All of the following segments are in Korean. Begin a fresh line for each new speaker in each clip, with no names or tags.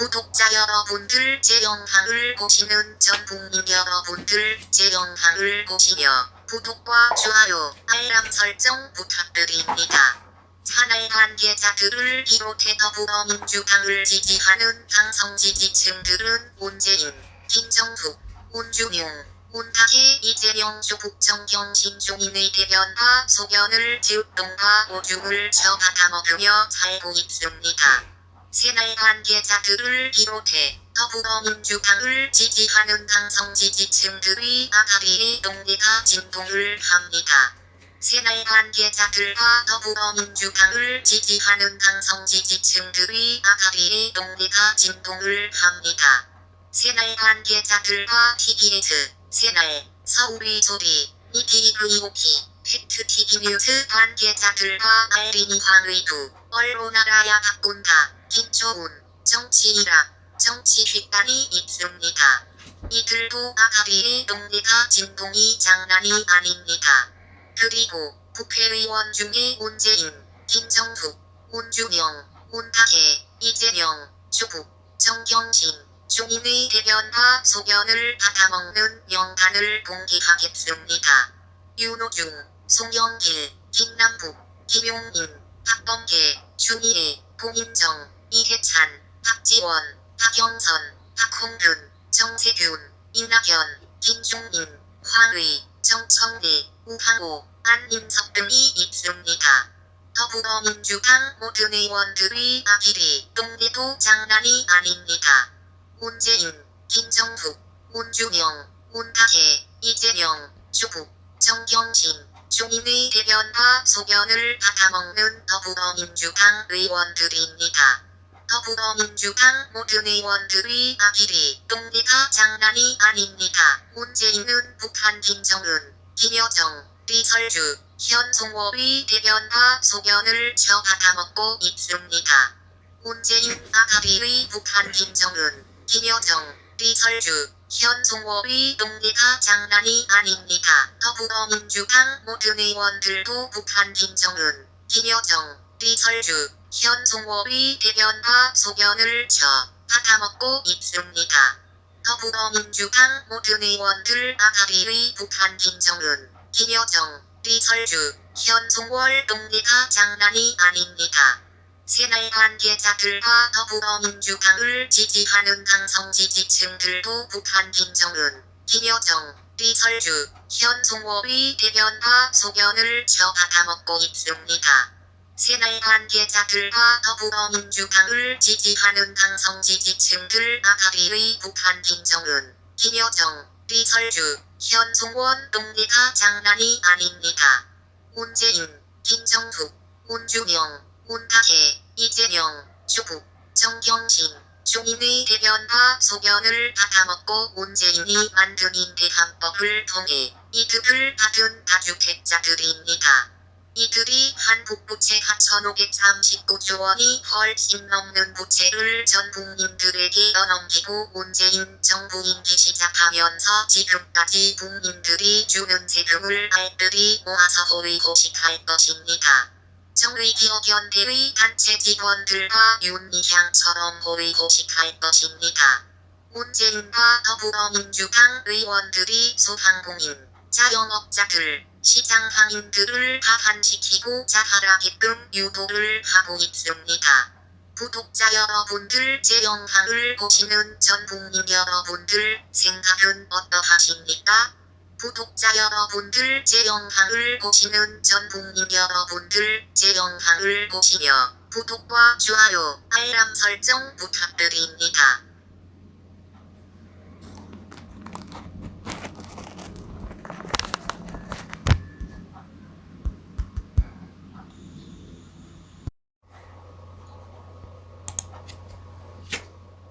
구독자 여러분들 제 영상을 보시는 전 국민 여러분들 제 영상을 보시며 구독과 좋아요, 알람 설정 부탁드립니다. 산할 관계자들을 비롯해 더불어민주당을 지지하는 당성 지지층들은 문재인, 김정숙, 문준용, 문탁의 이재명 조국 정경 신종인의 대변과 소견을 지읍동과 오줌을 쳐받아 먹으며 살고 있습니다. 새날 관계자들을 비롯해 더불어민주당을 지지하는 당성 지지층들의 아가리의 동네가 진동을 합니다. 새날 관계자들과 더불어민주당을 지지하는 당성 지지층들의 아가리의 동네가 진동을 합니다. 새날 관계자들과 TBS, 새날, 서울의 소리, 이티그이오피, 팩트TV 뉴스 관계자들과 알린이 황의두, 언론 알아야 바꾼다, 김초훈, 정치이락, 정치휘단이 있습니다. 이들도 아가리의 동네가 진동이 장난이 아닙니다. 그리고 국회의원 중에 문재인, 김정숙, 문준영, 문탁해, 이재명, 조국, 정경심, 종인의 대변과 소견을 받아먹는 명단을 공개하겠습니다. 윤호중, 송영길, 김남국, 김용인, 박범계, 준희애, 공인정, 이해찬, 박지원, 박영선, 박홍근, 정세균, 이낙연, 김종인, 황의, 정청래, 우상호, 안민석 등이 있습니다. 더불어민주당 모든 의원들의 아기리 동네도 장난이 아닙니다. 문재인, 김정숙, 문준영, 문탁해, 이재명, 조국, 정경심, 종인의 대변과 소견을 받아먹는 더불어민주당 의원들입니다. 더불어민주당 모든 의원들의 아기리 동네가 장난이 아닙니다. 문재인은 북한 김정은, 김여정, 리설주, 현송월의 대변과 소견을 쳐 받아먹고 있습니다. 문재인 아가리의 북한 김정은, 김여정, 리설주, 현송월의 동네가 장난이 아닙니다. 더불어민주당 모든 의원들도 북한 김정은, 김여정, 리설주, 현송월의 대변과 소견을 쳐 받아먹고 있습니다. 더불어민주당 모든 의원들 아가리의 북한 김정은, 김여정, 리설주, 현송월 동네가 장난이 아닙니다. 새날 관계자들과 더불어민주당을 지지하는 당성 지지층들도 북한 김정은, 김여정, 리설주, 현송월의 대변과 소견을 쳐 받아먹고 있습니다. 새날 관계자들과 더불어민주당을 지지하는 당성 지지층들 아가리의 북한 김정은, 김여정, 리설주, 현송원 동네가 장난이 아닙니다. 문재인, 김정숙, 문준영, 문탁해, 이재명, 조국, 정경심, 종인의 대변과 소견을 받아먹고 문재인이 만든 임대한법을 통해 이득을 받은 다주택자들입니다. 이들이 한국 부채가 1539조 원이 훨씬 넘는 부채를 전 국민들에게 떠넘기고 문재인 정부 임기 시작하면서 지금까지 국민들이 주는 세금을 알뜰히 모아서 호의호식할 것입니다. 정의기업연대의 단체 직원들과 윤미향처럼 호의호식할 것입니다. 문재인과 더불어민주당 의원들이 소상공인, 자영업자들, 시장 상인들을 하한시키고 자살하게끔 유도를 하고 있습니다. 구독자 여러분들 제 영상을 보시는 전 국민 여러분들 생각은 어떠하십니까? 구독자 여러분들 제 영상을 보시는 전 국민 여러분들 제 영상을 보시며 구독과 좋아요, 알람 설정 부탁드립니다.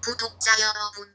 구독자 여러분들